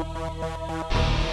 We'll be right back.